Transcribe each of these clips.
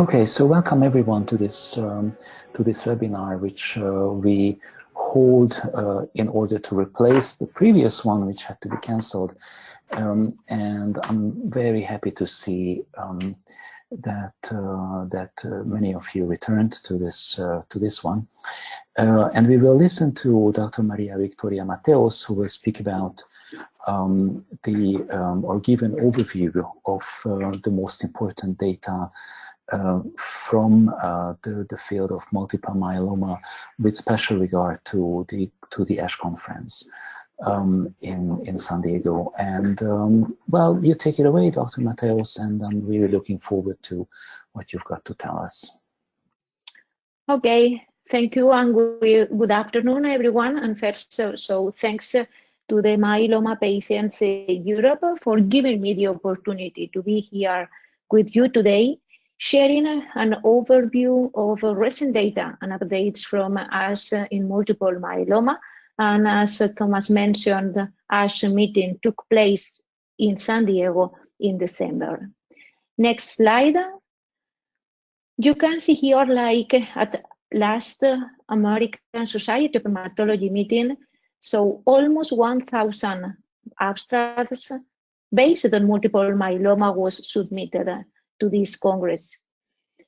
Okay, so welcome everyone to this um, to this webinar, which uh, we hold uh, in order to replace the previous one, which had to be cancelled. Um, and I'm very happy to see um, that uh, that uh, many of you returned to this uh, to this one. Uh, and we will listen to Dr. Maria Victoria Mateos, who will speak about um, the um, or give an overview of the most important data uh, from uh, the, the field of multiple myeloma with special regard to the to the ASH conference um, in in San Diego. And um, well, you take it away, Dr. Mateos, and I'm really looking forward to what you've got to tell us. Okay, thank you, and good, afternoon, everyone. And first, so, so thanks to the myeloma patients in Europe for giving me the opportunity to be here with you today sharing an overview of recent data and updates from ASH in multiple myeloma. And as Thomas mentioned, ASH meeting took place in San Diego in December. Next slide. You can see here, like at last American Society of Hematology meeting, so almost 1,000 abstracts based on multiple myeloma was submitted to this Congress.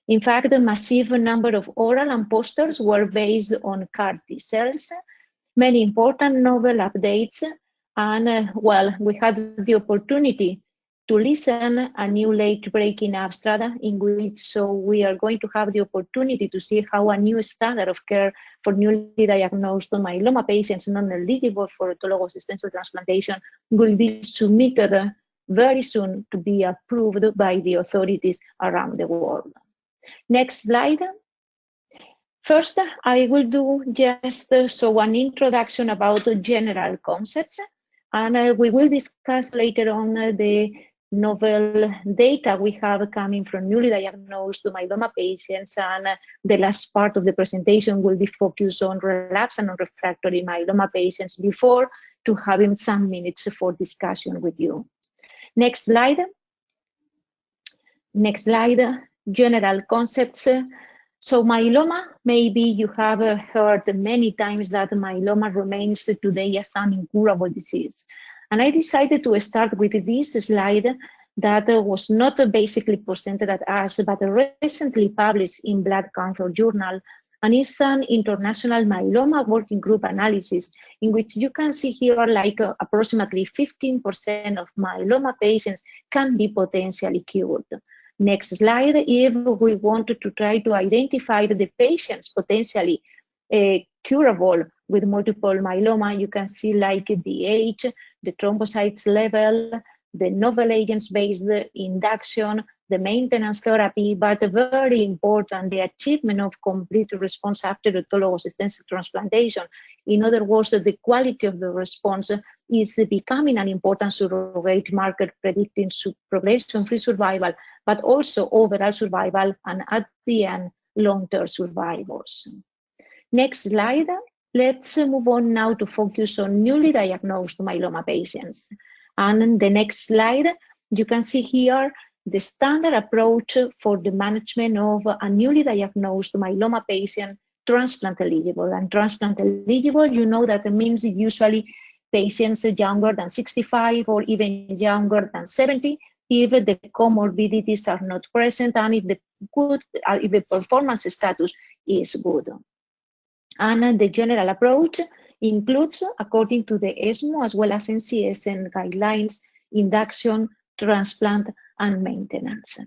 In fact, a massive number of oral and posters were based on CAR T cells, many important novel updates, and uh, well, we had the opportunity to listen a new late-breaking abstract in which so we are going to have the opportunity to see how a new standard of care for newly diagnosed myeloma patients non-eligible for autologous stem cell transplantation will be submitted very soon to be approved by the authorities around the world. Next slide. First, I will do just uh, so an introduction about the general concepts, and uh, we will discuss later on uh, the novel data we have coming from newly diagnosed myeloma patients, and the last part of the presentation will be focused on relapsed and refractory myeloma patients before to having some minutes for discussion with you. Next slide. Next slide. General concepts. So myeloma, maybe you have uh, heard many times that myeloma remains today as an incurable disease. And I decided to start with this slide that was not basically presented at ASH, but recently published in Blood Cancer Journal and it's an international myeloma working group analysis in which you can see here like uh, approximately 15% of myeloma patients can be potentially cured. Next slide, if we wanted to try to identify the patients potentially uh, curable with multiple myeloma, you can see like the age, the thrombocytes level, the novel agents-based induction, the maintenance therapy, but very important, the achievement of complete response after autologous transplantation. In other words, the quality of the response is becoming an important surrogate marker predicting progression-free survival, but also overall survival and at the end, long-term survivors. Next slide. Let's move on now to focus on newly diagnosed myeloma patients. And the next slide, you can see here the standard approach for the management of a newly diagnosed myeloma patient transplant eligible. And transplant eligible, you know that means usually patients younger than 65 or even younger than 70 if the comorbidities are not present and if the good uh, if the performance status is good. And the general approach includes, according to the ESMO as well as NCCN guidelines, induction, transplant, and maintenance.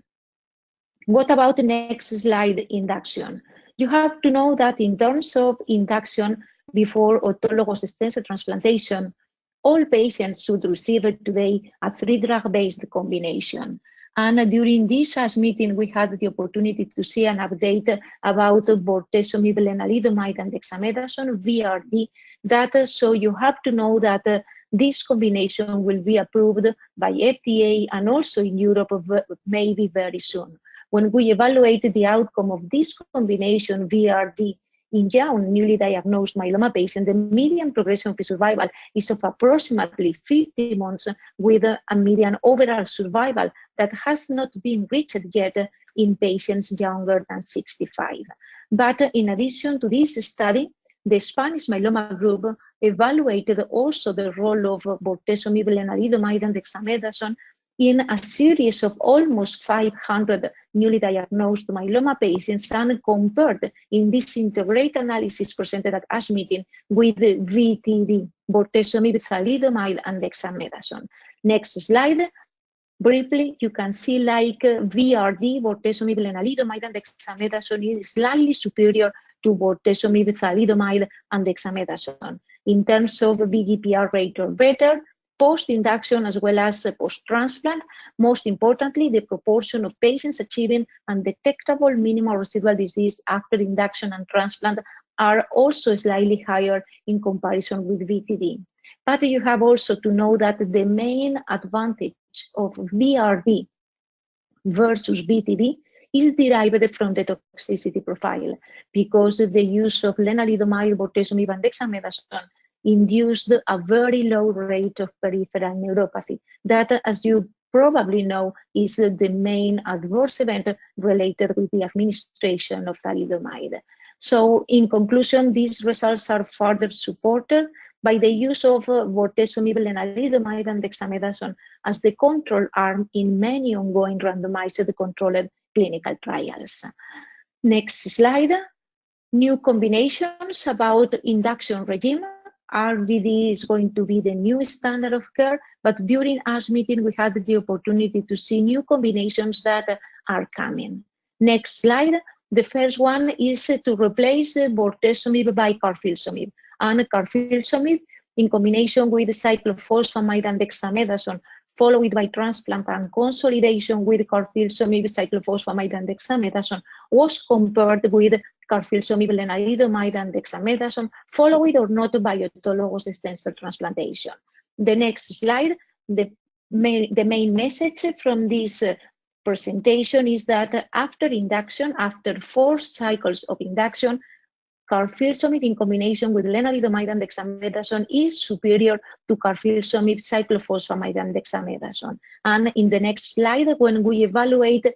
What about the next slide, induction? You have to know that in terms of induction before autologous stem cell transplantation, all patients should receive today a three-drug-based combination. And during this ASH meeting, we had the opportunity to see an update about bortezomib, lenalidomide, and dexamethasone, VRd, data. So you have to know that this combination will be approved by FDA and also in Europe maybe very soon. When we evaluate the outcome of this combination, VRd in young, newly diagnosed myeloma patients, the median progression-free survival is of approximately 50 months with a median overall survival that has not been reached yet in patients younger than 65. But in addition to this study, the Spanish myeloma group evaluated also the role of bortezomib, lenalidomide, and dexamethasone in a series of almost 500 newly diagnosed myeloma patients and compared in this integrated analysis presented at ASH meeting with the VTD, bortezomib, thalidomide, and dexamethasone. Next slide. Briefly, you can see like uh, VRD, bortezomib, lenalidomide, and dexamethasone is slightly superior to both bortezomib, thalidomide, and dexamethasone. In terms of VGPR rate or better, post-induction as well as post-transplant. Most importantly, the proportion of patients achieving undetectable minimal residual disease after induction and transplant are also slightly higher in comparison with VTD. But you have also to know that the main advantage of VRD versus VTD is derived from the toxicity profile because the use of lenalidomide, bortezomib, and dexamethasone induced a very low rate of peripheral neuropathy. That, as you probably know, is the main adverse event related with the administration of thalidomide. So in conclusion, these results are further supported by the use of uh, bortezomib, lenalidomide, and dexamethasone as the control arm in many ongoing randomized controlled clinical trials. Next slide. New combinations about induction regime RDD is going to be the new standard of care, but during our meeting, we had the opportunity to see new combinations that are coming. Next slide. The first one is to replace bortezomib by carfilzomib. And carfilzomib in combination with cyclophosphamide and dexamethasone, followed by transplant and consolidation with carfilzomib, cyclophosphamide, and dexamethasone, was compared with carfilzomib, lenalidomide, and dexamethasone, followed or not by autologous stem cell transplantation. The next slide, the main, the main message from this uh, presentation is that after induction, after four cycles of induction, carfilzomib in combination with lenalidomide and dexamethasone is superior to carfilzomib, cyclophosphamide, and dexamethasone. And in the next slide, when we evaluate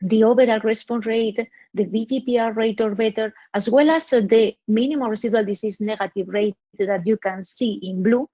the overall response rate, the VGPR rate or better, as well as the minimal residual disease negative rate that you can see in blue,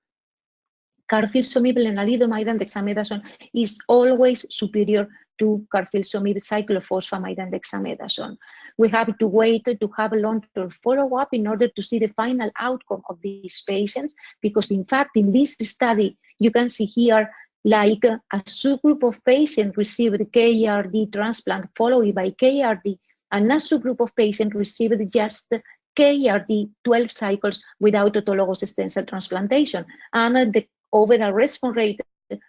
carfilzomib, lenalidomide, and dexamethasone is always superior to carfilzomib, cyclophosphamide, and dexamethasone. We have to wait to have a long-term follow-up in order to see the final outcome of these patients, because in fact, in this study, you can see here like a subgroup of patients received KRD transplant followed by KRD, and a subgroup of patients received just KRD 12 cycles without autologous stem cell transplantation. And the overall response rate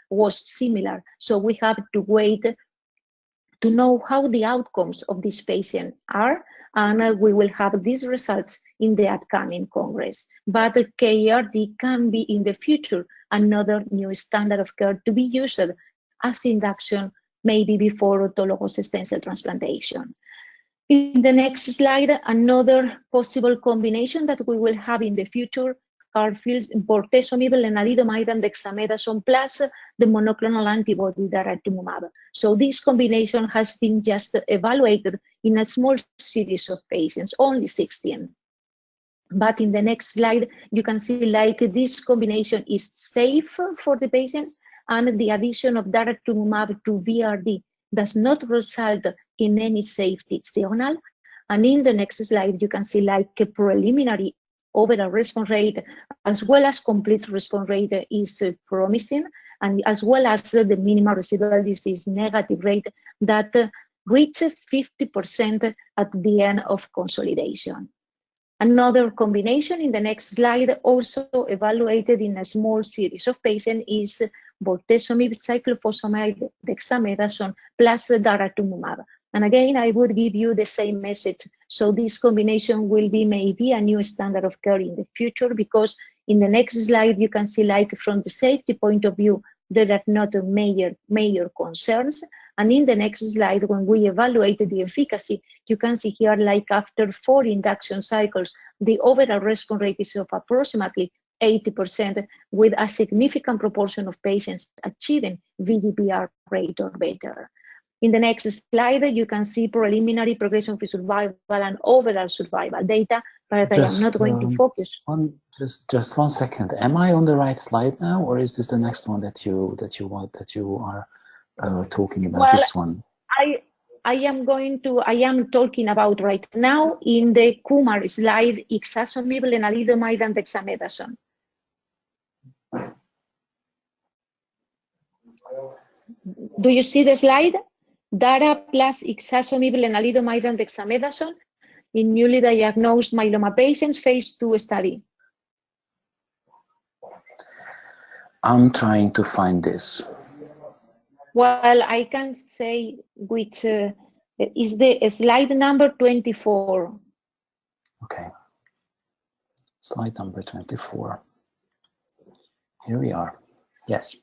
was similar. So we have to wait to know how the outcomes of this patient are, and uh, we will have these results in the upcoming Congress. But the KRD can be in the future another new standard of care to be used as induction, maybe before autologous stem cell transplantation. In the next slide, another possible combination that we will have in the future Carfield, bortezomib, lenalidomide, and dexamethasone, plus the monoclonal antibody daratumumab. So this combination has been just evaluated in a small series of patients, only 16. But in the next slide, you can see like this combination is safe for the patients and the addition of daratumumab to VRD does not result in any safety signal. And in the next slide, you can see like a preliminary overall response rate as well as complete response rate is uh, promising and as well as the minimal residual disease negative rate that uh, reaches 50% at the end of consolidation. Another combination in the next slide also evaluated in a small series of patients is bortezomib, cyclophosphamide, dexamethasone plus daratumumab. And again, I would give you the same message. So this combination will be maybe a new standard of care in the future because in the next slide, you can see like from the safety point of view, there are not major, major concerns. And in the next slide, when we evaluated the efficacy, you can see here, like after four induction cycles, the overall response rate is of approximately 80%, with a significant proportion of patients achieving VGPR rate or better. In the next slide, you can see preliminary progression-free survival and overall survival data, but just, I am not going um, to focus. One, just, just one second. Am I on the right slide now, or is this the next one that you that you want that you are uh, talking about? Well, this one. I I am going to I am talking about right now in the Kumar slide, ixazomib, lenalidomide, and dexamethasone. Do you see the slide? Dara plus ixazomib, lenalidomide, and dexamethasone in newly diagnosed myeloma patients, phase two study. I'm trying to find this. Well, I can say which uh, is the slide number 24. Okay. Slide number 24. Here we are. Yes.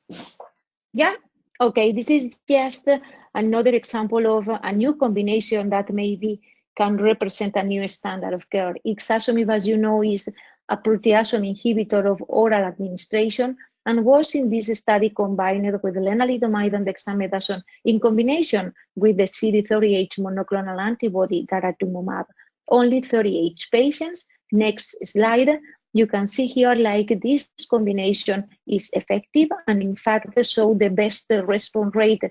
Yeah. Okay. This is just another example of a new combination that maybe can represent a new standard of care. Ixazomib, as you know, is a proteasome inhibitor of oral administration and was in this study combined with lenalidomide and dexamethasone in combination with the CD38 monoclonal antibody daratumumab. Only 38 patients. Next slide. You can see here like this combination is effective and in fact so the best response rate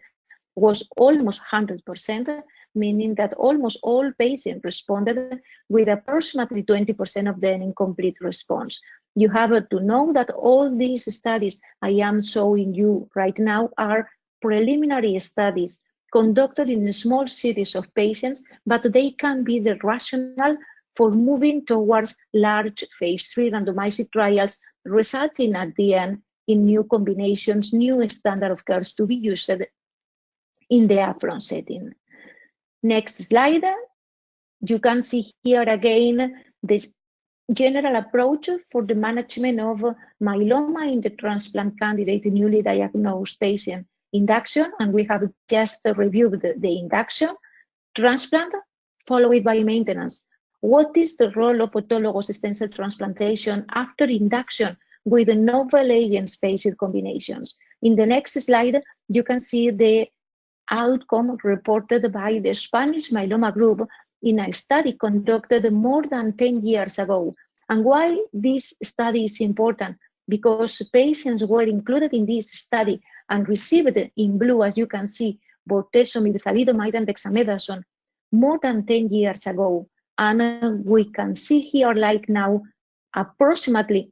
was almost 100%, meaning that almost all patients responded with approximately 20% of them in complete response. You have to know that all these studies I am showing you right now are preliminary studies conducted in small series of patients, but they can be the rationale for moving towards large phase three randomized trials, resulting at the end in new combinations, new standard of care to be used in the upfront setting. Next slide. You can see here again this general approach for the management of myeloma in the transplant candidate newly diagnosed patient induction, and we have just reviewed the, the induction, transplant, followed by maintenance. What is the role of autologous stem cell transplantation after induction with the novel agents based combinations? In the next slide, you can see the outcome reported by the Spanish myeloma group in a study conducted more than 10 years ago. And why this study is important? Because patients were included in this study and received in blue, as you can see, bortezomib, thalidomide, and dexamethasone more than 10 years ago. And we can see here, like now, approximately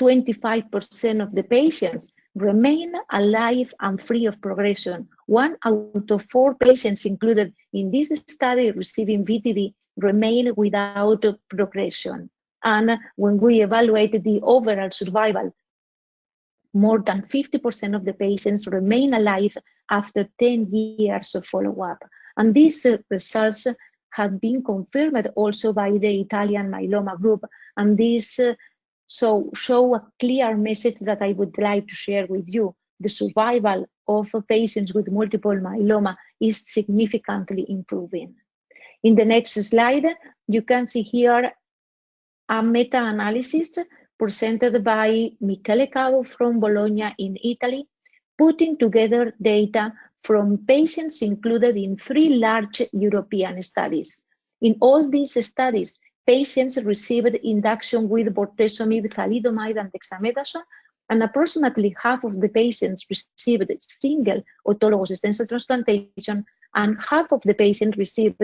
25% of the patients remain alive and free of progression. One out of four patients included in this study receiving VTD remain without progression. And when we evaluated the overall survival, more than 50% of the patients remain alive after 10 years of follow-up. And these results have been confirmed also by the Italian myeloma group. And this uh, so show a clear message that I would like to share with you. The survival of patients with multiple myeloma is significantly improving. In the next slide, you can see here a meta-analysis presented by Michele Cavo from Bologna in Italy, putting together data from patients included in three large European studies. In all these studies, patients received induction with bortezomib, thalidomide, and dexamethasone, and approximately half of the patients received single autologous stem cell transplantation, and half of the patients received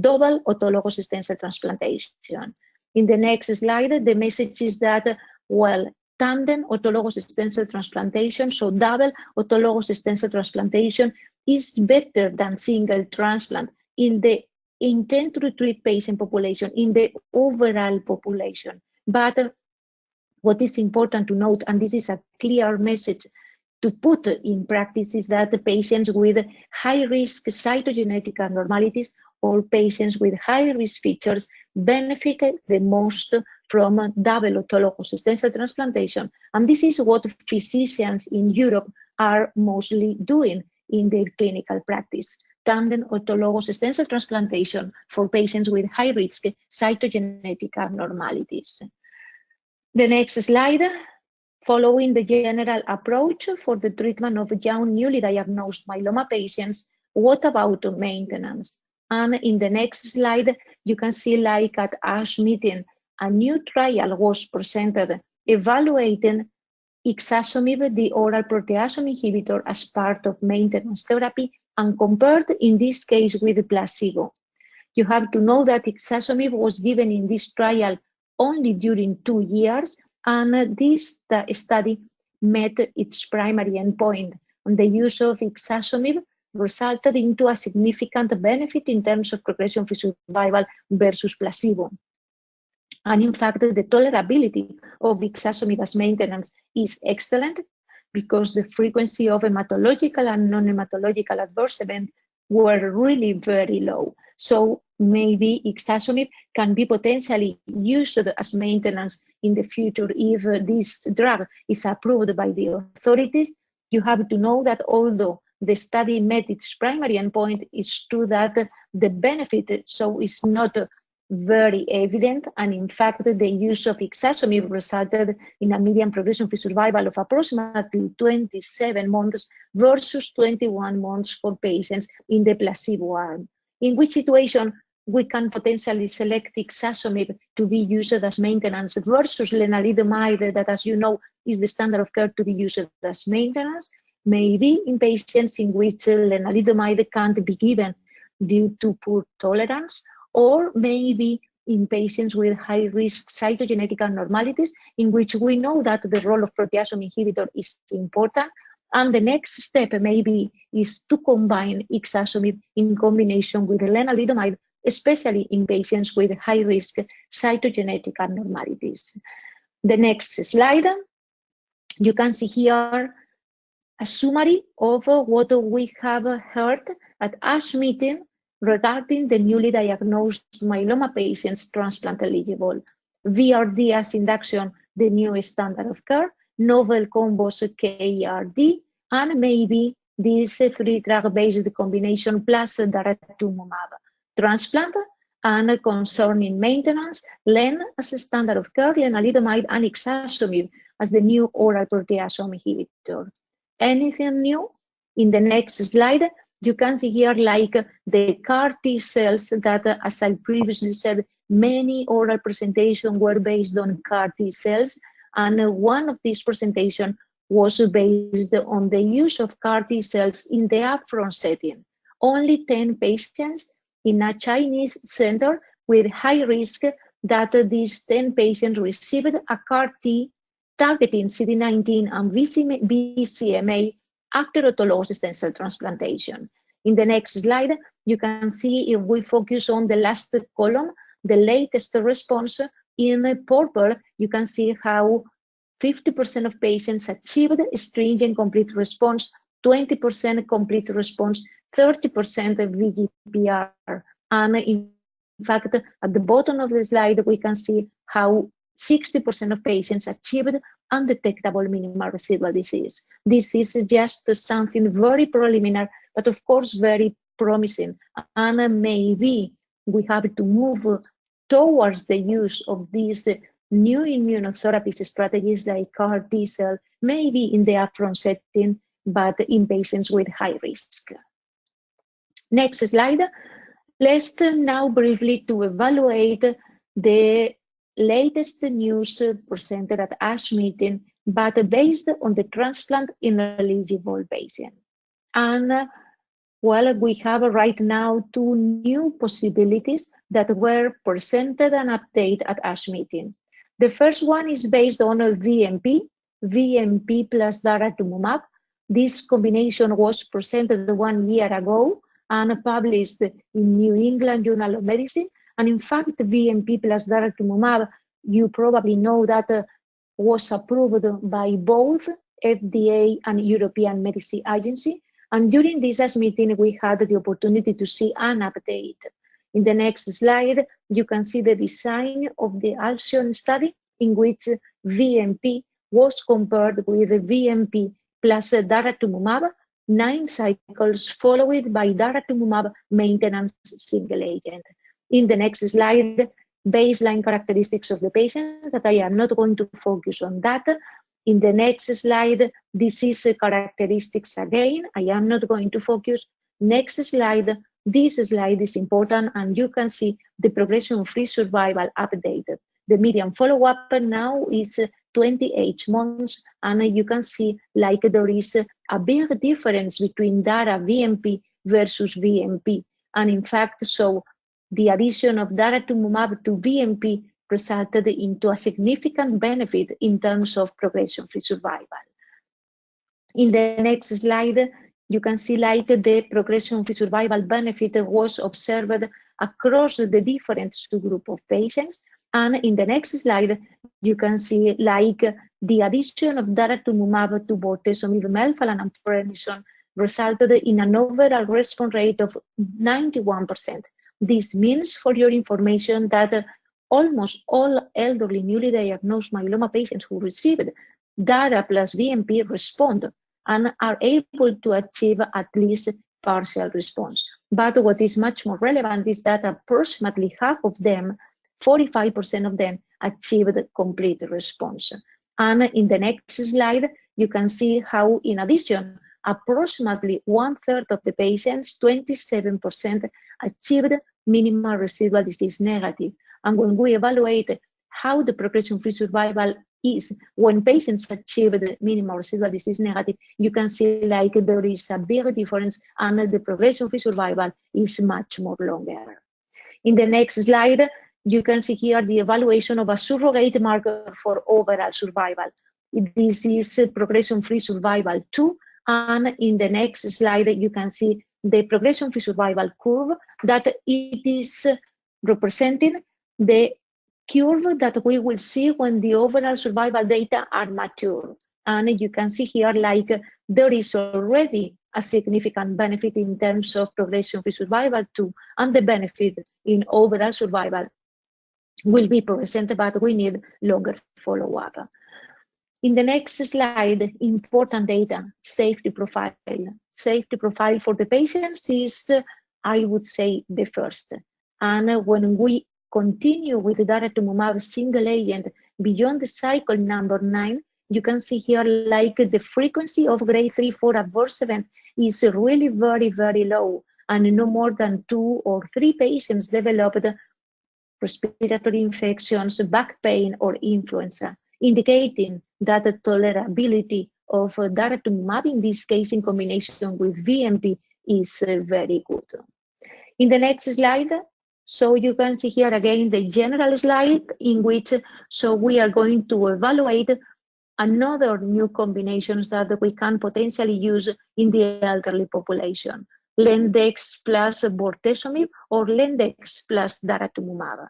double autologous stem cell transplantation. In the next slide, the message is that, well, tandem autologous stem cell transplantation, so double autologous stem cell transplantation is better than single transplant in the intent to treat patient population in the overall population. But uh, what is important to note, and this is a clear message to put in practice, is that the patients with high-risk cytogenetic abnormalities or patients with high-risk features benefit the most from double autologous stem cell transplantation. And this is what physicians in Europe are mostly doing in their clinical practice. Tandem autologous stem cell transplantation for patients with high-risk cytogenetic abnormalities. The next slide, following the general approach for the treatment of young newly diagnosed myeloma patients, what about maintenance? And in the next slide, you can see like at ASH meeting, a new trial was presented evaluating ixazomib, the oral proteasome inhibitor, as part of maintenance therapy and compared in this case with placebo. You have to know that ixazomib was given in this trial only during two years, and this study met its primary endpoint. And the use of ixazomib resulted into a significant benefit in terms of progression-free survival versus placebo. And in fact, the tolerability of ixazomib as maintenance is excellent because the frequency of hematological and non-hematological adverse events were really very low. So maybe ixazomib can be potentially used as maintenance in the future if this drug is approved by the authorities. You have to know that although the study met its primary endpoint, it's true that the benefit so is not very evident. And in fact, the use of ixazomib resulted in a median progression-free survival of approximately 27 months versus 21 months for patients in the placebo arm. In which situation we can potentially select ixazomib to be used as maintenance versus lenalidomide that, as you know, is the standard of care to be used as maintenance. Maybe in patients in which lenalidomide can't be given due to poor tolerance or maybe in patients with high-risk cytogenetic abnormalities, in which we know that the role of proteasome inhibitor is important. And the next step maybe is to combine ixazomib in combination with lenalidomide, especially in patients with high-risk cytogenetic abnormalities. The next slide, you can see here a summary of what we have heard at ASH meeting regarding the newly diagnosed myeloma patients transplant eligible. VRd as induction, the new standard of care, novel combos KRD, and maybe this three drug-based combination plus daratumumab. Transplant and concerning maintenance, LEN as a standard of care, lenalidomide and ixazomib as the new oral proteasome inhibitor. Anything new? In the next slide, you can see here like the CAR T cells that, as I previously said, many oral presentations were based on CAR T cells. And one of these presentations was based on the use of CAR T cells in the upfront setting. Only 10 patients in a Chinese center with high risk that these 10 patients received a CAR T targeting CD19 and BCMA after autologous stem cell transplantation. In the next slide, you can see if we focus on the last column, the latest response in purple, you can see how 50% of patients achieved stringent complete response, 20% complete response, 30% VGPR. And in fact, at the bottom of the slide, we can see how 60% of patients achieved undetectable minimal residual disease. This is just something very preliminary, but of course very promising. And maybe we have to move towards the use of these new immunotherapy strategies like CAR T cell, maybe in the upfront setting, but in patients with high risk. Next slide. Let's now briefly to evaluate the latest news presented at ASH meeting, but based on the transplant ineligible patient. And well, we have right now two new possibilities that were presented and updated at ASH meeting. The first one is based on a VMP, VMP plus daratumumab. This combination was presented one year ago and published in New England Journal of Medicine and in fact, VMP plus daratumumab, you probably know that uh, was approved by both FDA and European Medicine Agency. And during this meeting, we had the opportunity to see an update. In the next slide, you can see the design of the ALCYONE study in which VMP was compared with VMP plus daratumumab nine cycles followed by daratumumab maintenance single agent. In the next slide, baseline characteristics of the patients that I am not going to focus on that. In the next slide, disease characteristics again. I am not going to focus. Next slide. This slide is important and you can see the progression-free survival updated. The median follow-up now is 28 months and you can see like there is a big difference between DARA VMP versus VMP. And in fact, so the addition of daratumumab to VMP resulted into a significant benefit in terms of progression-free survival. In the next slide, you can see like the progression-free survival benefit was observed across the different subgroup of patients. And in the next slide, you can see like the addition of daratumumab to bortezomib, melphalan, and prednisone resulted in an overall response rate of 91%. This means, for your information, that uh, almost all elderly newly diagnosed myeloma patients who received DARA plus VMP respond and are able to achieve at least partial response. But what is much more relevant is that approximately half of them, 45% of them, achieved complete response. And in the next slide, you can see how, in addition, approximately one third of the patients, 27%, achieved minimal residual disease negative. And when we evaluate how the progression-free survival is when patients achieve the minimal residual disease negative, you can see like there is a big difference and the progression-free survival is much more longer. In the next slide, you can see here the evaluation of a surrogate marker for overall survival. This is progression-free survival 2, and in the next slide, you can see the progression-free survival curve that it is representing the curve that we will see when the overall survival data are mature. And you can see here like there is already a significant benefit in terms of progression-free survival too, and the benefit in overall survival will be presented, but we need longer follow-up. In the next slide, important data, safety profile. Safety profile for the patients is, I would say, the first. And when we continue with the daratumumab single agent beyond the cycle number nine, you can see here like the frequency of grade 3, 4 adverse event is really very, very low. And no more than two or three patients developed respiratory infections, back pain, or influenza, indicating that the tolerability of uh, daratumumab, in this case in combination with VMP, is uh, very good. In the next slide, so you can see here again the general slide in which so we are going to evaluate another new combinations that we can potentially use in the elderly population. Lendex plus bortezomib or Lendex plus daratumumab.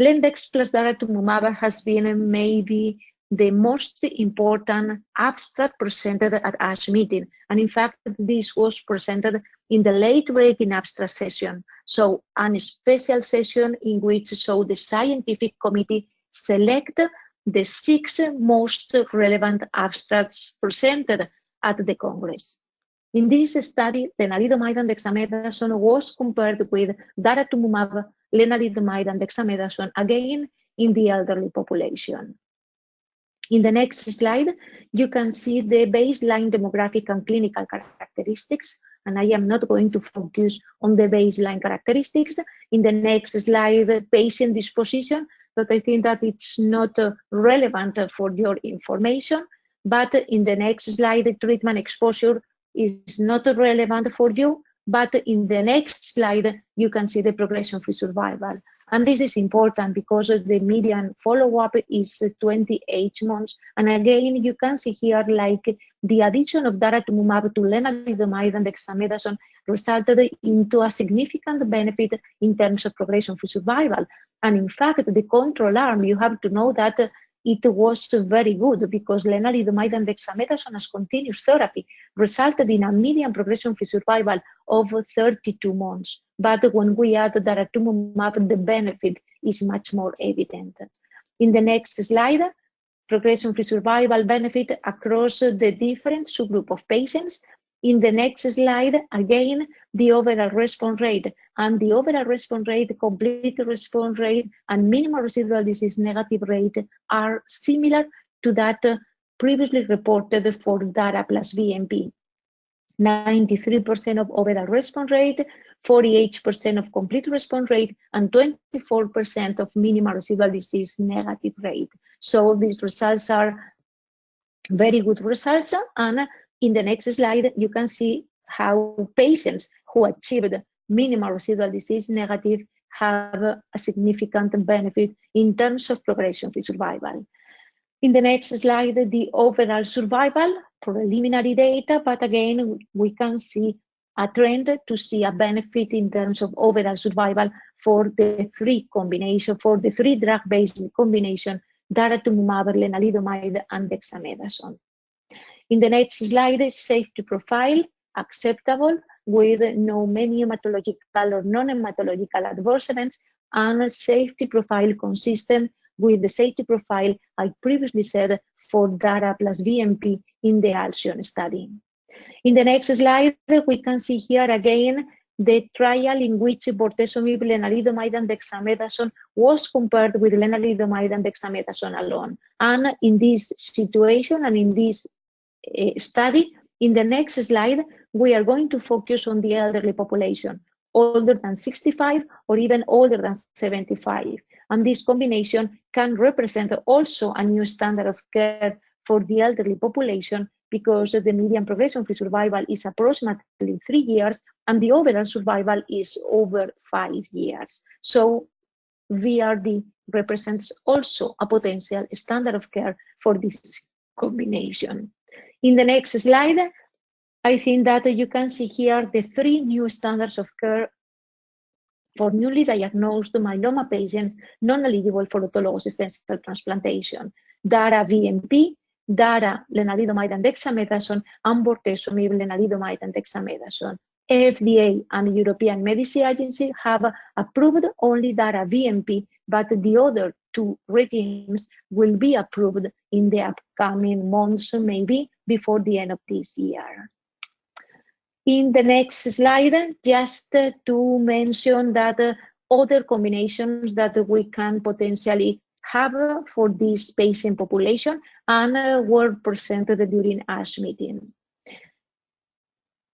Lendex plus daratumumab has been maybe the most important abstract presented at ASH meeting. And in fact, this was presented in the late breaking abstract session. So a special session in which so the scientific committee select the six most relevant abstracts presented at the Congress. In this study, lenalidomide and dexamethasone was compared with daratumumab, lenalidomide and dexamethasone, again in the elderly population. In the next slide, you can see the baseline demographic and clinical characteristics, and I am not going to focus on the baseline characteristics. In the next slide, patient disposition, but I think that it's not uh, relevant for your information. But in the next slide, the treatment exposure is not relevant for you. But in the next slide, you can see the progression-free survival. And this is important because the median follow-up is 28 months. And again, you can see here like the addition of daratumumab to lenalidomide and dexamethasone resulted into a significant benefit in terms of progression-free survival. And in fact, the control arm, you have to know that it was very good because lenalidomide and dexamethasone as continuous therapy resulted in a median progression-free survival of 32 months. But when we add daratumumab, the benefit is much more evident. In the next slide, progression-free survival benefit across the different subgroup of patients. In the next slide, again, the overall response rate and the overall response rate, complete response rate, and minimal residual disease negative rate are similar to that previously reported for DARA plus VMP. 93% of overall response rate, 48% of complete response rate, and 24% of minimal residual disease negative rate. So these results are very good results. And in the next slide, you can see how patients who achieved minimal residual disease negative have a significant benefit in terms of progression-free survival. In the next slide, the overall survival preliminary data, but again, we can see a trend to see a benefit in terms of overall survival for the three combination, for the three drug-based combination, daratumumab, lenalidomide, and dexamethasone. In the next slide, safety profile, acceptable with no many hematological or non-hematological adverse events, and safety profile consistent with the safety profile I previously said for DARA plus VMP in the ALCYONE study. In the next slide, we can see here again the trial in which bortezomib, lenalidomide, and dexamethasone was compared with lenalidomide and dexamethasone alone. And in this situation and in this uh, study, in the next slide, we are going to focus on the elderly population, older than 65 or even older than 75. And this combination can represent also a new standard of care for the elderly population because the median progression-free survival is approximately three years and the overall survival is over five years. So VRD represents also a potential standard of care for this combination. In the next slide, I think that you can see here the three new standards of care for newly diagnosed myeloma patients non-eligible for autologous stem cell transplantation. DARA VMP, DARA lenalidomide and dexamethasone, and bortezomib lenalidomide and dexamethasone. FDA and European Medicine Agency have approved only DARA VMP, but the other two regimes will be approved in the upcoming months, maybe before the end of this year. In the next slide, just to mention that other combinations that we can potentially have for this patient population and uh, were presented during ASH meeting.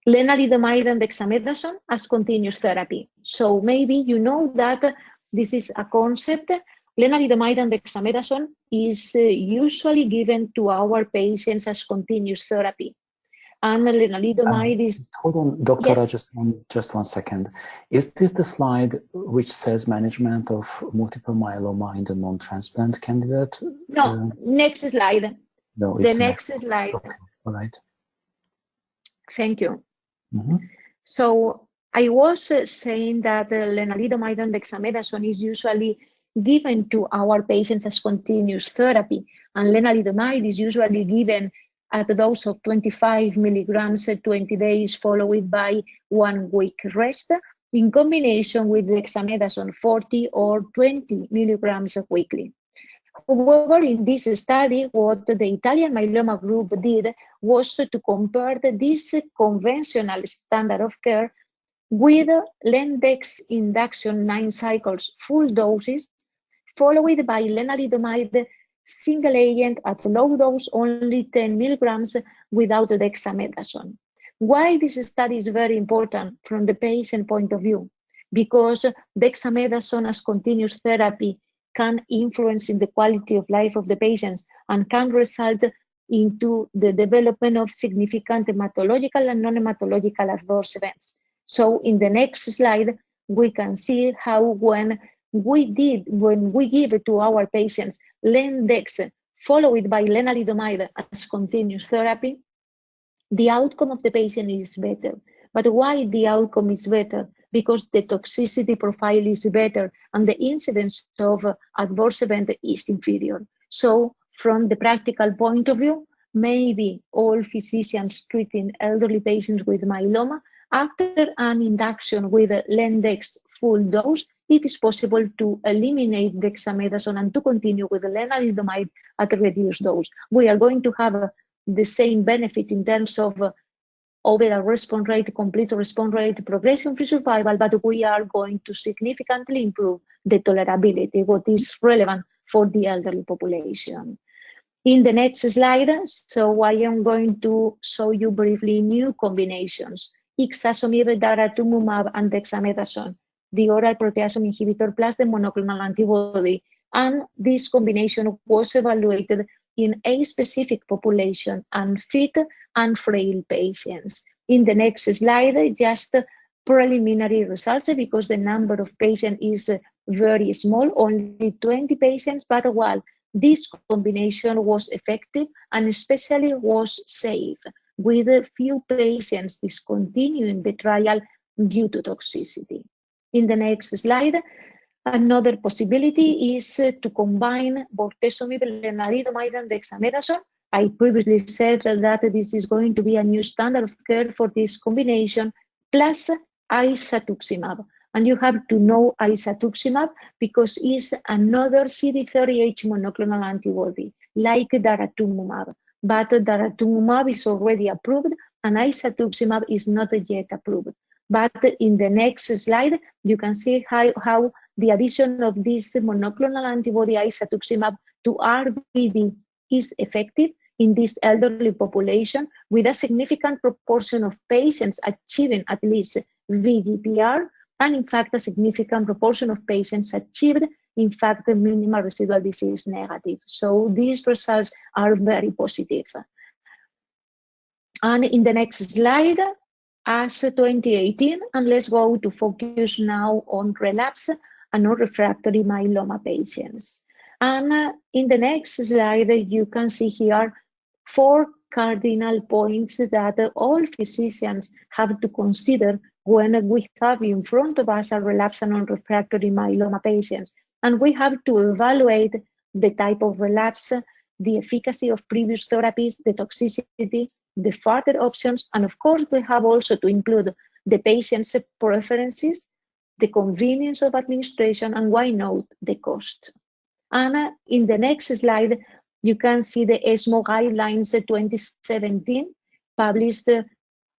Lenalidomide and dexamethasone as continuous therapy. So maybe you know that this is a concept. Lenalidomide and dexamethasone is uh, usually given to our patients as continuous therapy and lenalidomide um. Hold on, Doctora, yes. just, one, just one second. Is this the slide which says management of multiple myeloma in the non-transplant candidate? No, uh, next slide. No, the next not. slide. Okay. All right. Thank you. Mm -hmm. So I was uh, saying that uh, lenalidomide and dexamethasone is usually given to our patients as continuous therapy, and lenalidomide is usually given at a dose of 25 milligrams at 20 days, followed by one week rest, in combination with dexamethasone 40 or 20 milligrams weekly. However, in this study, what the Italian myeloma group did was to compare this conventional standard of care with Lendex induction nine cycles full doses, followed by lenalidomide single agent at low dose, only 10 milligrams without dexamethasone. Why this study is very important from the patient point of view? Because dexamethasone as continuous therapy can influence in the quality of life of the patients and can result into the development of significant hematological and non-hematological adverse events. So in the next slide, we can see how when we did when we give it to our patients Lendex followed by lenalidomide as continuous therapy, the outcome of the patient is better. But why the outcome is better? Because the toxicity profile is better and the incidence of adverse event is inferior. So from the practical point of view, maybe all physicians treating elderly patients with myeloma after an induction with Lendex full dose it is possible to eliminate dexamethasone and to continue with lenalidomide at a reduced dose. We are going to have uh, the same benefit in terms of uh, overall response rate, complete response rate, progression-free survival, but we are going to significantly improve the tolerability, what is relevant for the elderly population. In the next slide, so I am going to show you briefly new combinations, ixazomib, daratumumab, and dexamethasone, the oral proteasome inhibitor plus the monoclonal antibody. And this combination was evaluated in a specific population, unfit and frail patients. In the next slide, just preliminary results because the number of patients is very small, only 20 patients, but while this combination was effective and especially was safe, with a few patients discontinuing the trial due to toxicity. In the next slide, another possibility is uh, to combine bortezomib, lenalidomide, and dexamethasone. I previously said that this is going to be a new standard of care for this combination, plus isatuximab. And you have to know isatuximab because it's another CD38 monoclonal antibody, like daratumumab. But daratumumab is already approved and isatuximab is not yet approved. But in the next slide, you can see how, how the addition of this monoclonal antibody isatuximab to RVD is effective in this elderly population with a significant proportion of patients achieving at least VGPR and in fact, a significant proportion of patients achieved, in fact, a minimal residual disease negative. So these results are very positive. And in the next slide, as 2018, and let's go to focus now on relapse and non-refractory myeloma patients. And uh, in the next slide, you can see here four cardinal points that all physicians have to consider when we have in front of us a relapse and non refractory myeloma patients. And we have to evaluate the type of relapse, the efficacy of previous therapies, the toxicity, the further options, and of course, we have also to include the patient's preferences, the convenience of administration, and why not, the cost. And in the next slide, you can see the ESMO guidelines 2017, published a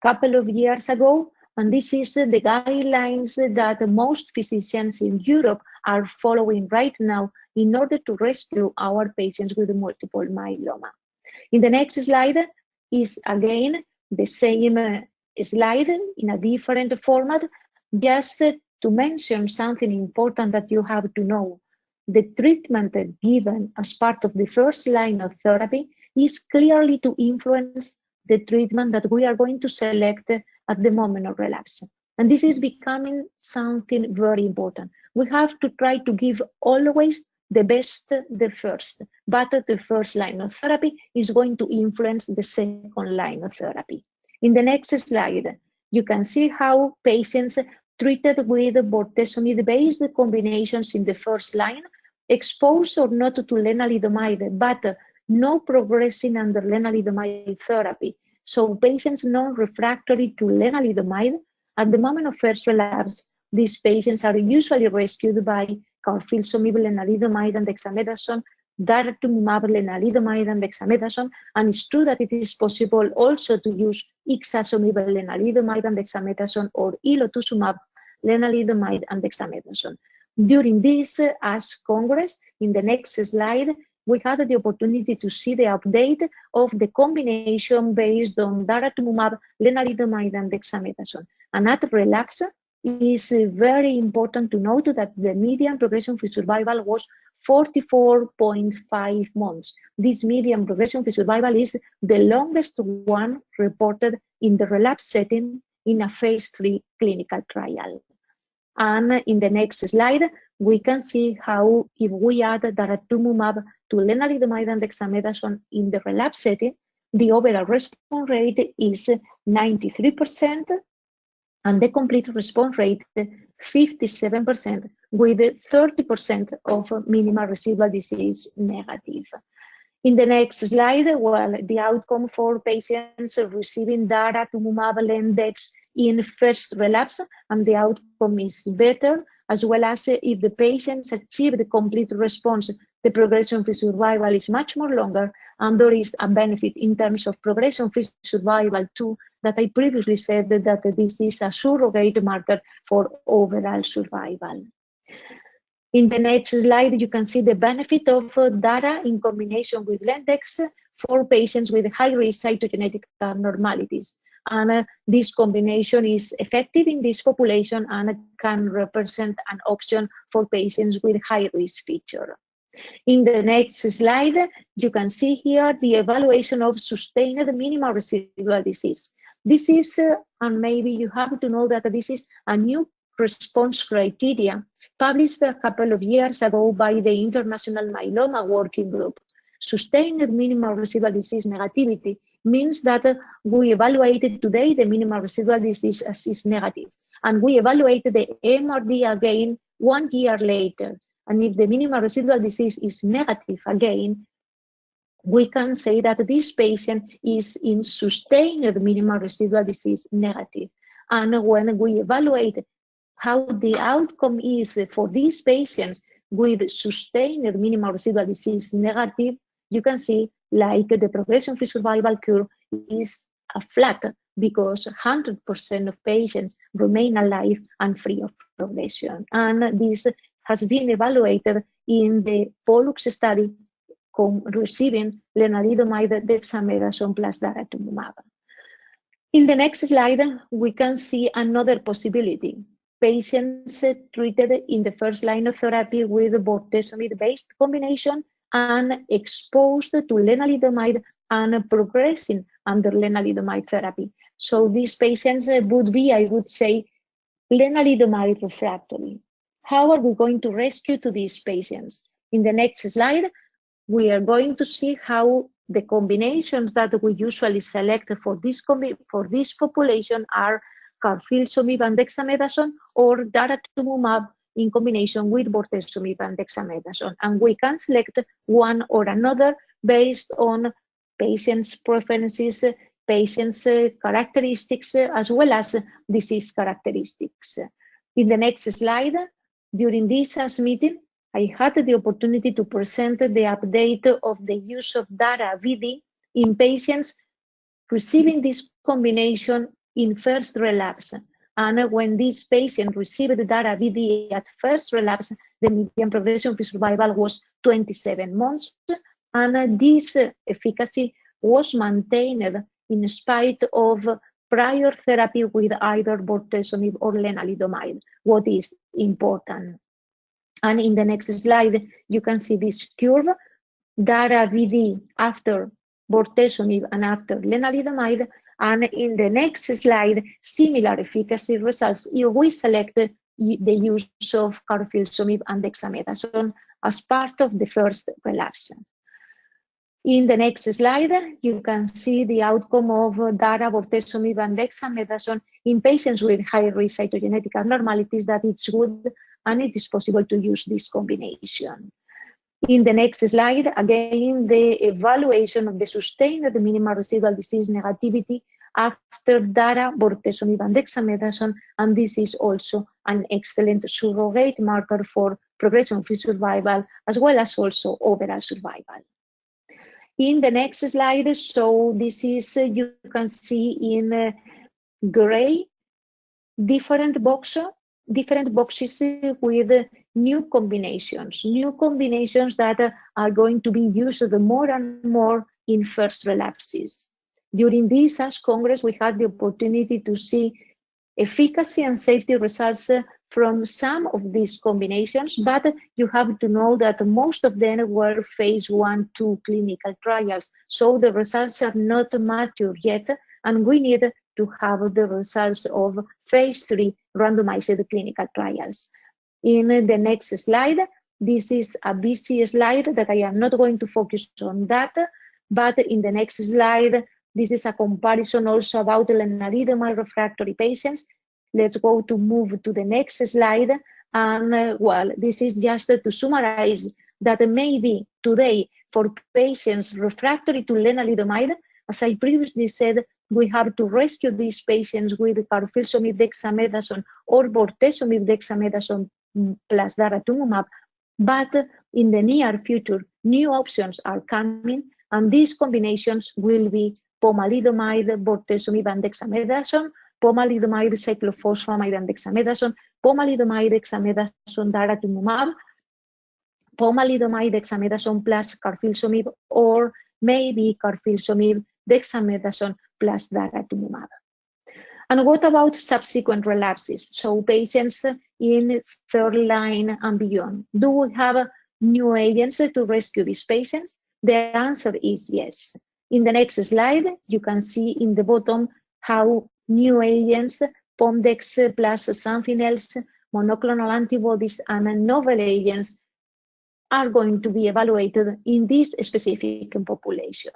couple of years ago, and this is the guidelines that most physicians in Europe are following right now in order to rescue our patients with multiple myeloma. In the next slide is again the same uh, slide in a different format, just to mention something important that you have to know. The treatment given as part of the first line of therapy is clearly to influence the treatment that we are going to select at the moment of relapse. And this is becoming something very important. We have to try to give always the best the first, but the first line of therapy is going to influence the second line of therapy. In the next slide, you can see how patients treated with bortezomib-based combinations in the first line, exposed or not to lenalidomide, but no progressing under lenalidomide therapy, so patients non-refractory to lenalidomide, at the moment of first relapse, these patients are usually rescued by carfilzomib, lenalidomide, and dexamethasone, daratumumab, lenalidomide, and dexamethasone. And it's true that it is possible also to use ixazomib, lenalidomide, and dexamethasone, or elotuzumab, lenalidomide, and dexamethasone. During this uh, ASH Congress, in the next slide, we had the opportunity to see the update of the combination based on daratumumab, lenalidomide, and dexamethasone. And at relapse, is uh, very important to note that the median progression-free survival was 44.5 months. This median progression-free survival is the longest one reported in the relapse setting in a phase three clinical trial. And in the next slide, we can see how if we add daratumumab to lenalidomide and dexamethasone in the relapse setting, the overall response rate is 93% and the complete response rate 57% with 30% of minimal residual disease negative. In the next slide, well, the outcome for patients receiving daratumumab lendex in first relapse, and the outcome is better, as well as if the patients achieve the complete response the progression-free survival is much more longer, and there is a benefit in terms of progression-free survival to that I previously said that this is a surrogate marker for overall survival. In the next slide, you can see the benefit of DARA in combination with Lendex for patients with high-risk cytogenetic abnormalities. And uh, this combination is effective in this population and can represent an option for patients with high-risk feature. In the next slide, you can see here the evaluation of sustained minimal residual disease. This is, uh, and maybe you have to know that this is a new response criteria published a couple of years ago by the International Myeloma Working Group. Sustained minimal residual disease negativity means that uh, we evaluated today the minimal residual disease as is negative, and we evaluated the MRD again one year later. And if the minimal residual disease is negative again, we can say that this patient is in sustained minimal residual disease negative. And when we evaluate how the outcome is for these patients with sustained minimal residual disease negative, you can see like the progression-free survival curve is a flat because 100% of patients remain alive and free of progression. And this has been evaluated in the Pollux study receiving lenalidomide dexamethasone plus daratumumab. In the next slide, we can see another possibility patients treated in the first line of therapy with bortezomib-based combination and exposed to lenalidomide and progressing under lenalidomide therapy. So these patients uh, would be, I would say, lenalidomide refractory. How are we going to rescue to these patients? In the next slide, we are going to see how the combinations that we usually select for this, for this population are carfilzomib and dexamethasone or daratumumab in combination with bortezomib and dexamethasone. And we can select one or another based on patient's preferences, patient's uh, characteristics, uh, as well as disease characteristics. In the next slide, during this meeting, I had the opportunity to present the update of the use of DARA VD in patients receiving this combination in first relapse. And when this patient received the DARA VD at first relapse, the median progression-free survival was 27 months. And this efficacy was maintained in spite of prior therapy with either bortezomib or lenalidomide, what is important. And in the next slide, you can see this curve, DARA VD after bortezomib and after lenalidomide, and in the next slide, similar efficacy results we select the use of carfilzomib and dexamethasone as part of the first relapse. In the next slide, you can see the outcome of DARA, bortezomib, and dexamethasone in patients with high-risk cytogenetic abnormalities that it's good and it is possible to use this combination. In the next slide, again, the evaluation of the sustained minimal residual disease negativity after DARA, bortezomib, and dexamethasone, and this is also an excellent surrogate marker for progression-free survival, as well as also overall survival. In the next slide, so this is, uh, you can see in uh, gray, different box, different boxes with new combinations, new combinations that are going to be used more and more in first relapses. During this ASH Congress, we had the opportunity to see efficacy and safety results from some of these combinations, but you have to know that most of them were phase one, two clinical trials. So the results are not mature yet, and we need to have the results of phase three randomized clinical trials. In the next slide, this is a busy slide that I am not going to focus on that, but in the next slide, this is a comparison also about lenalidomide refractory patients. Let's go to move to the next slide. And uh, well, this is just to summarize that maybe today for patients refractory to lenalidomide, as I previously said, we have to rescue these patients with carfilzomib dexamethasone or bortezomib dexamethasone plus daratumumab. But in the near future, new options are coming, and these combinations will be pomalidomide, bortezomib, and dexamethasone, pomalidomide, cyclophosphamide, and dexamethasone, pomalidomide, dexamethasone, daratumumab, pomalidomide, dexamethasone plus carfilzomib, or maybe carfilzomib, dexamethasone plus daratumumab. And what about subsequent relapses? So patients in third line and beyond. Do we have new agents to rescue these patients? The answer is yes. In the next slide, you can see in the bottom how new agents, Pomdex plus something else, monoclonal antibodies and novel agents are going to be evaluated in this specific population.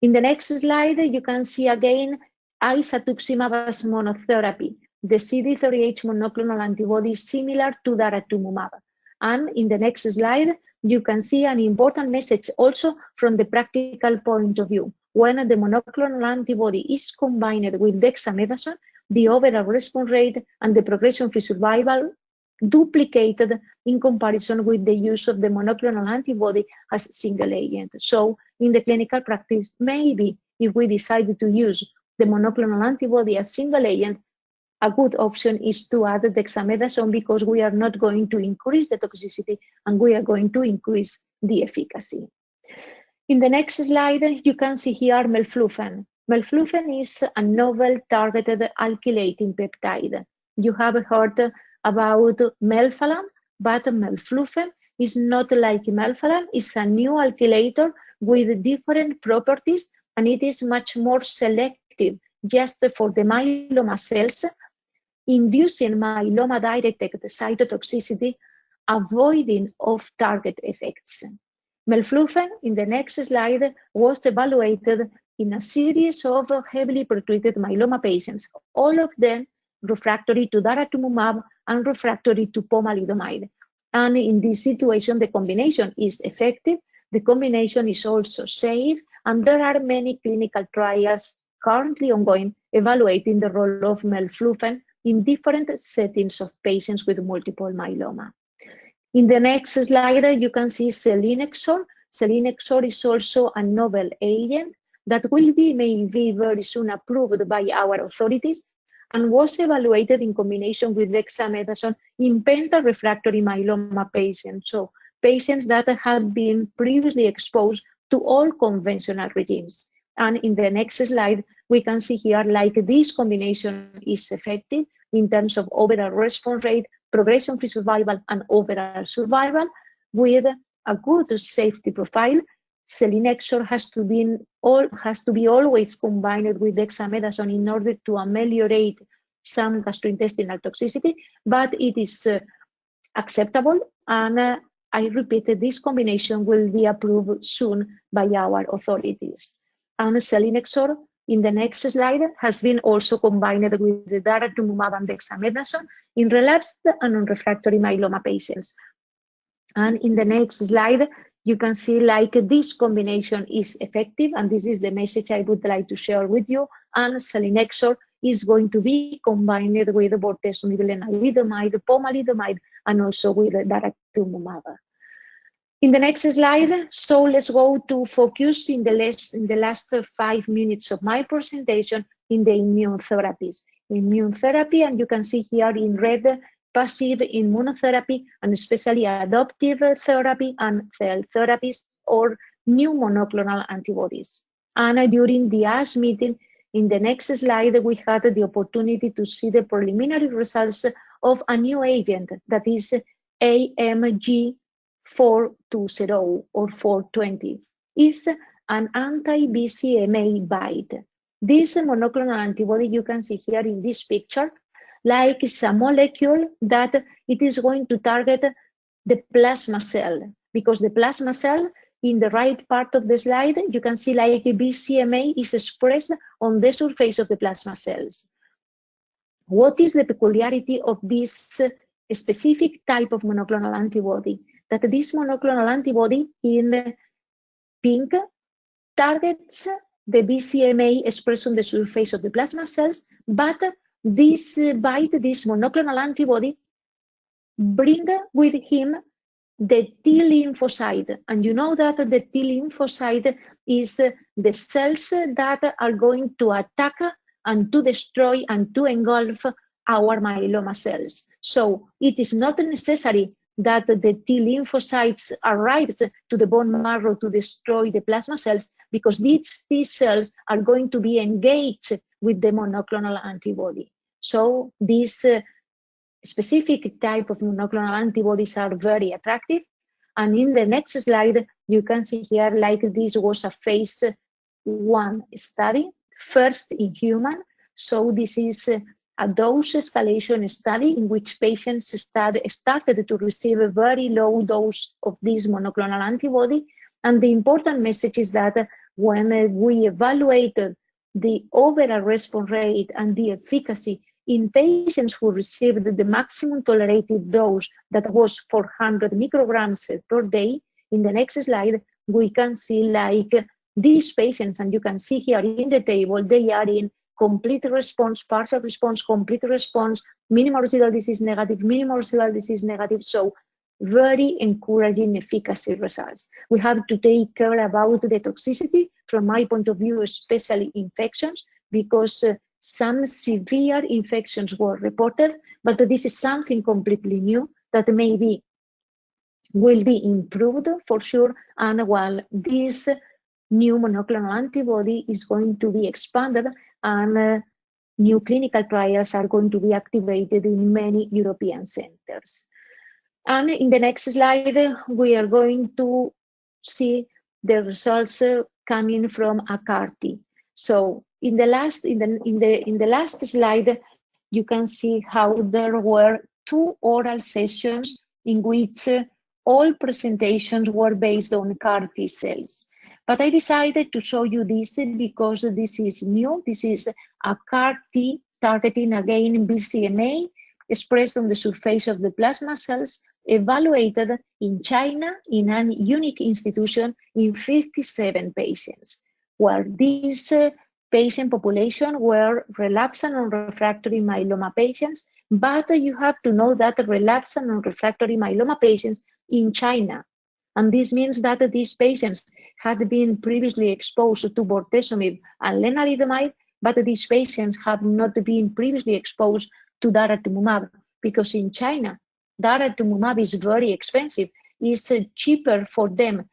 In the next slide, you can see again isatuximab as monotherapy, the CD38 monoclonal antibody similar to daratumumab. And in the next slide, you can see an important message also from the practical point of view. When the monoclonal antibody is combined with dexamethasone, the overall response rate and the progression-free survival duplicated in comparison with the use of the monoclonal antibody as single agent. So in the clinical practice, maybe if we decided to use the monoclonal antibody as single agent, a good option is to add dexamethasone because we are not going to increase the toxicity and we are going to increase the efficacy. In the next slide, you can see here melflufen. Melflufen is a novel targeted alkylating peptide. You have heard about melphalan, but melflufen is not like melphalan. It's a new alkylator with different properties and it is much more selective just for the myeloma cells, inducing myeloma-directed cytotoxicity, avoiding off-target effects. Melflufen, in the next slide, was evaluated in a series of heavily pretreated myeloma patients, all of them refractory to daratumumab and refractory to pomalidomide. And in this situation, the combination is effective, the combination is also safe, and there are many clinical trials currently ongoing evaluating the role of melflufen in different settings of patients with multiple myeloma. In the next slide, you can see selinexor. Selinexor is also a novel agent that will be maybe very soon approved by our authorities and was evaluated in combination with dexamethasone in penta-refractory myeloma patients, so patients that have been previously exposed to all conventional regimes. And in the next slide, we can see here like this combination is effective in terms of overall response rate, progression-free survival, and overall survival with a good safety profile. Selinexor has to be all has to be always combined with dexamethasone in order to ameliorate some gastrointestinal toxicity, but it is uh, acceptable and uh, I repeat, this combination will be approved soon by our authorities. And selinexor in the next slide has been also combined with the daratumumab and dexamethasone in relapsed and non-refractory myeloma patients. And in the next slide, you can see like this combination is effective, and this is the message I would like to share with you. And selinexor is going to be combined with bortezomib, lenalidomide, pomalidomide, and also with daratumumab. In the next slide, so let's go to focus in the, last, in the last five minutes of my presentation in the immune therapies. Immune therapy, and you can see here in red, passive immunotherapy, and especially adoptive therapy and cell therapies or new monoclonal antibodies. And during the ASH meeting, in the next slide, we had the opportunity to see the preliminary results of a new agent that is AMG 420 or 420 is an anti-BCMA BiTE. This monoclonal antibody you can see here in this picture, like it's a molecule that it is going to target the plasma cell because the plasma cell in the right part of the slide, you can see like BCMA is expressed on the surface of the plasma cells. What is the peculiarity of this specific type of monoclonal antibody? that this monoclonal antibody in the pink targets the BCMA expressed on the surface of the plasma cells, but this uh, BiTE, this monoclonal antibody, bring with him the T lymphocyte. And you know that the T lymphocyte is uh, the cells that are going to attack and to destroy and to engulf our myeloma cells. So it is not necessary that the T lymphocytes arrive to the bone marrow to destroy the plasma cells because these T cells are going to be engaged with the monoclonal antibody. So these uh, specific type of monoclonal antibodies are very attractive. And in the next slide, you can see here like this was a phase one study, first in human. So this is a dose escalation study in which patients start, started to receive a very low dose of this monoclonal antibody. And the important message is that when we evaluated the overall response rate and the efficacy in patients who received the maximum tolerated dose that was 400 micrograms per day, in the next slide, we can see like these patients, and you can see here in the table, they are in complete response, partial response, complete response, minimal residual disease negative, minimal residual disease negative. So very encouraging efficacy results. We have to take care about the toxicity from my point of view, especially infections, because uh, some severe infections were reported, but this is something completely new that maybe will be improved for sure. And while this new monoclonal antibody is going to be expanded and uh, new clinical trials are going to be activated in many European centers. And in the next slide, we are going to see the results uh, coming from a CAR-T. So in the last in the in the in the last slide, you can see how there were two oral sessions in which uh, all presentations were based on CAR T cells. But I decided to show you this because this is new. This is a CAR T targeting again BCMA expressed on the surface of the plasma cells evaluated in China in an unique institution in 57 patients, where this uh, patient population were relapsed and refractory myeloma patients, but you have to know that relapsed and refractory myeloma patients in China. And this means that these patients had been previously exposed to bortezomib and lenalidomide, but these patients have not been previously exposed to daratumumab because in China, daratumumab is very expensive. It's cheaper for them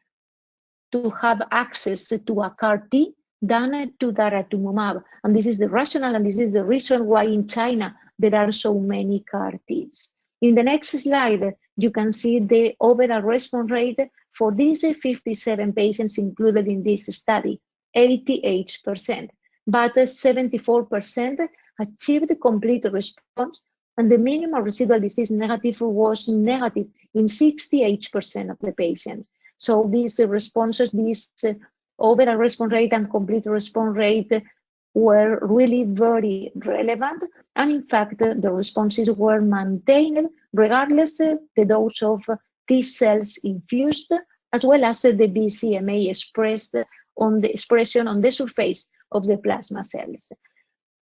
to have access to a CAR T than to daratumumab. And this is the rationale and this is the reason why in China there are so many CAR Ts. In the next slide, you can see the overall response rate for these 57 patients included in this study, 88%, but 74% achieved complete response and the minimal residual disease negative was negative in 68% of the patients. So these uh, responses, these uh, overall response rate and complete response rate were really very relevant. And in fact, the responses were maintained regardless uh, the dose of T cells infused, as well as the BCMA expressed on the expression on the surface of the plasma cells.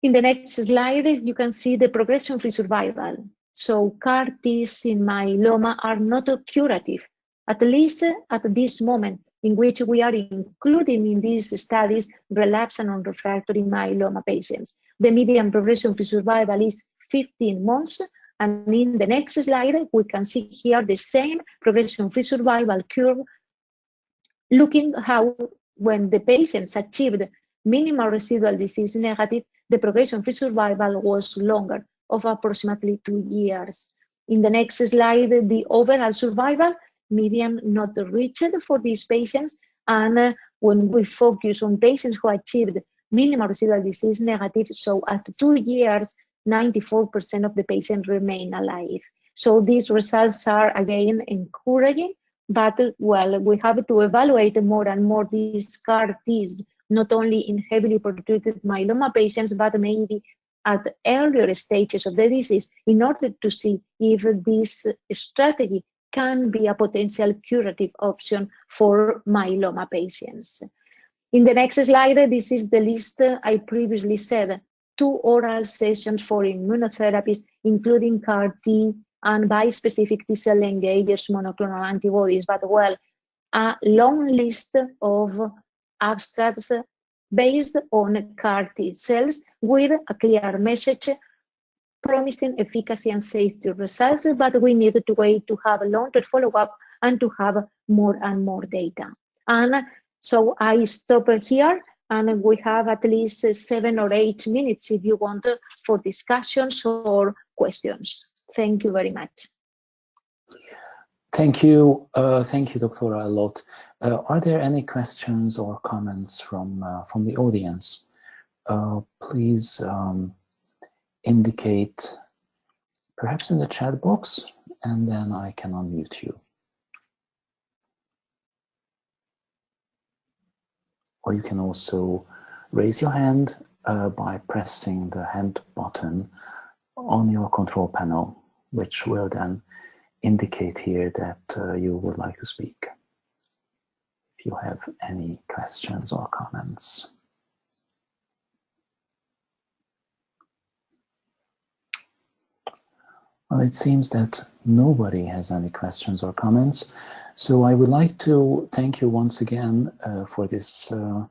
In the next slide, you can see the progression-free survival. So CAR Ts in myeloma are not curative, at least at this moment in which we are including in these studies relapsed and non-refractory myeloma patients. The median progression-free survival is 15 months, and in the next slide, we can see here the same progression-free survival curve, looking how when the patients achieved minimal residual disease negative, the progression-free survival was longer, of approximately two years. In the next slide, the overall survival median not reached for these patients. And uh, when we focus on patients who achieved minimal residual disease negative, so after two years, 94% of the patients remain alive. So these results are again encouraging, but well, we have to evaluate more and more these CAR Ts, not only in heavily pretreated myeloma patients, but maybe at earlier stages of the disease in order to see if this strategy can be a potential curative option for myeloma patients. In the next slide, this is the list I previously said, two oral sessions for immunotherapies, including CAR T, and bispecific T-cell engagers monoclonal antibodies, but well, a long list of abstracts based on CAR T cells with a clear message promising efficacy and safety results, but we need to wait to have a longer follow-up and to have more and more data. And so I stop here and we have at least seven or eight minutes if you want for discussions or questions. Thank you very much. Thank you. Uh, thank you, Dr. Allott. Uh, are there any questions or comments from, uh, from the audience? Uh, please um, indicate perhaps in the chat box and then I can unmute you. Or you can also raise your hand uh, by pressing the hand button on your control panel, which will then indicate here that uh, you would like to speak. If you have any questions or comments. Well, it seems that nobody has any questions or comments. So I would like to thank you once again uh, for this uh,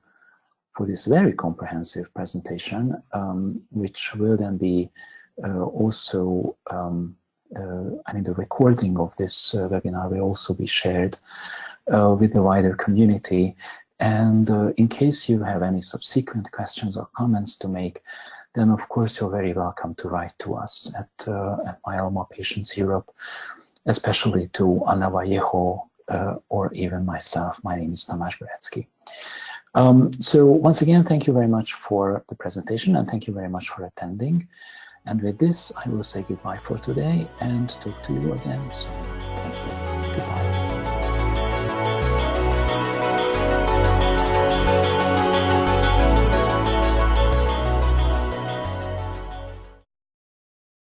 for this very comprehensive presentation, um, which will then be uh, also, um, uh, I mean, the recording of this uh, webinar will also be shared uh, with the wider community. And in case you have any subsequent questions or comments to make, then of course you're very welcome to write to us at, at Myeloma Patients Europe, especially to Ana Vallejo uh, or even myself. My name is Tamás Beretsky. Um, so once again, thank you very much for the presentation and thank you very much for attending. And with this, I will say goodbye for today and talk to you again soon.